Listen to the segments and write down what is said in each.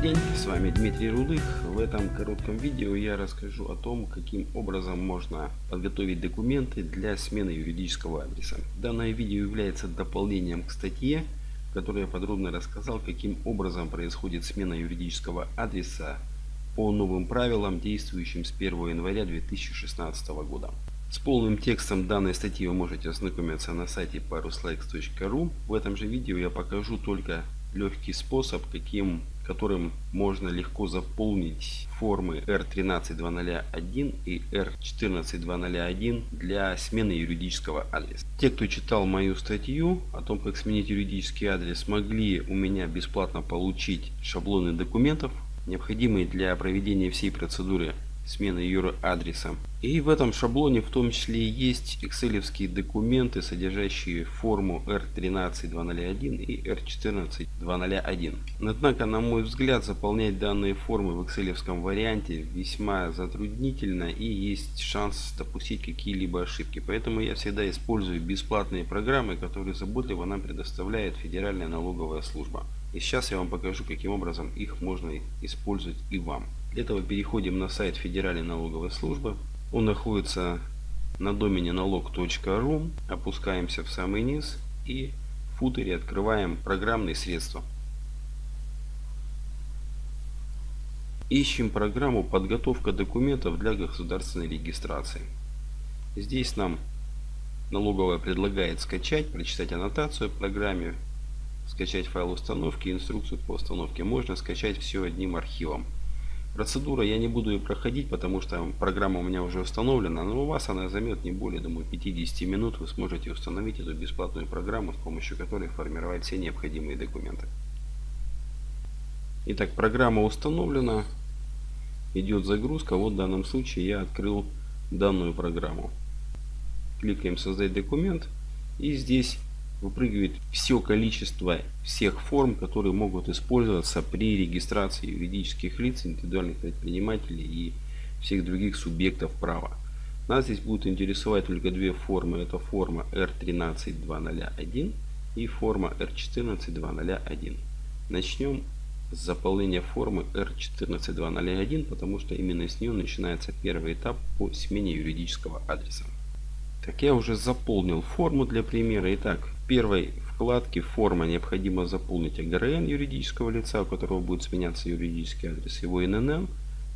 Добрый день, с вами Дмитрий Рудых. В этом коротком видео я расскажу о том, каким образом можно подготовить документы для смены юридического адреса. Данное видео является дополнением к статье, в которой я подробно рассказал, каким образом происходит смена юридического адреса по новым правилам, действующим с 1 января 2016 года. С полным текстом данной статьи вы можете ознакомиться на сайте paruslikes.ru. В этом же видео я покажу только легкий способ, каким, которым можно легко заполнить формы R13201 и R14201 для смены юридического адреса. Те, кто читал мою статью о том, как сменить юридический адрес, могли у меня бесплатно получить шаблоны документов, необходимые для проведения всей процедуры смены юр-адреса. И в этом шаблоне в том числе есть экселевские документы, содержащие форму R13201 и R14201. Однако, на мой взгляд, заполнять данные формы в экселевском варианте весьма затруднительно и есть шанс допустить какие-либо ошибки. Поэтому я всегда использую бесплатные программы, которые заботливо нам предоставляет Федеральная налоговая служба. И сейчас я вам покажу, каким образом их можно использовать и вам. Для этого переходим на сайт Федеральной налоговой службы. Он находится на домене налог.ру. Опускаемся в самый низ и в футере открываем программные средства. Ищем программу «Подготовка документов для государственной регистрации». Здесь нам налоговая предлагает скачать, прочитать аннотацию в программе, скачать файл установки, инструкцию по установке. Можно скачать все одним архивом. Процедура я не буду ее проходить, потому что программа у меня уже установлена, но у вас она займет не более, думаю, 50 минут. Вы сможете установить эту бесплатную программу, с помощью которой формировать все необходимые документы. Итак, программа установлена. Идет загрузка. Вот в данном случае я открыл данную программу. Кликаем «Создать документ». И здесь выпрыгивает все количество всех форм, которые могут использоваться при регистрации юридических лиц, индивидуальных предпринимателей и всех других субъектов права. Нас здесь будут интересовать только две формы. Это форма R13201 и форма R14201. Начнем с заполнения формы R14201, потому что именно с нее начинается первый этап по смене юридического адреса. Так, я уже заполнил форму для примера. Итак, первой вкладке форма необходимо заполнить АГРН юридического лица, у которого будет сменяться юридический адрес, его ИНН,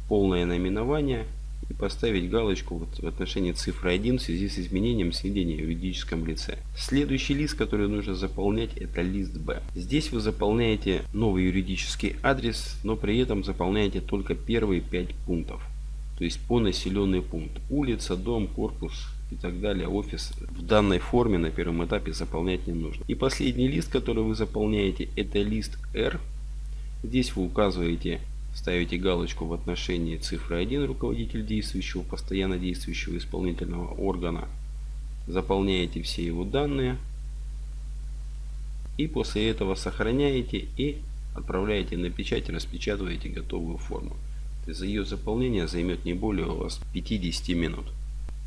полное наименование и поставить галочку вот в отношении цифры 1 в связи с изменением сведения о юридическом лице. Следующий лист, который нужно заполнять, это лист Б. Здесь вы заполняете новый юридический адрес, но при этом заполняете только первые 5 пунктов. То есть по населенный пункт. Улица, дом, корпус, и так далее, офис в данной форме на первом этапе заполнять не нужно. И последний лист, который вы заполняете, это лист R. Здесь вы указываете, ставите галочку в отношении цифры 1, руководитель действующего, постоянно действующего исполнительного органа. Заполняете все его данные. И после этого сохраняете и отправляете на печать, распечатываете готовую форму. За ее заполнение займет не более у вас 50 минут.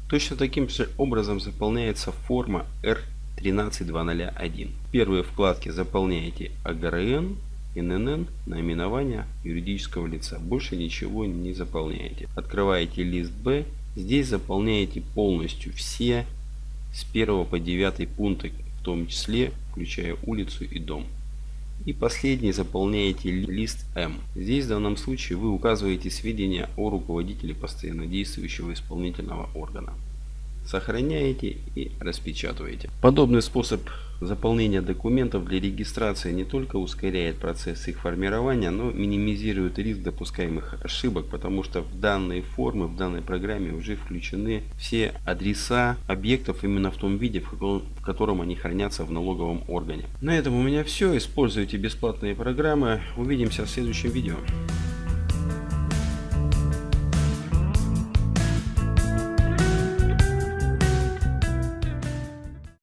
Точно таким же образом заполняется форма R13201. В первой вкладке заполняете АГРН, ННН, наименование юридического лица. Больше ничего не заполняете. Открываете лист Б. Здесь заполняете полностью все с 1 по 9 пункты, в том числе включая улицу и дом. И последний заполняете лист М. Здесь в данном случае вы указываете сведения о руководителе постоянно действующего исполнительного органа. Сохраняете и распечатываете. Подобный способ заполнения документов для регистрации не только ускоряет процесс их формирования, но минимизирует риск допускаемых ошибок, потому что в данные формы, в данной программе уже включены все адреса объектов именно в том виде, в котором, в котором они хранятся в налоговом органе. На этом у меня все. Используйте бесплатные программы. Увидимся в следующем видео.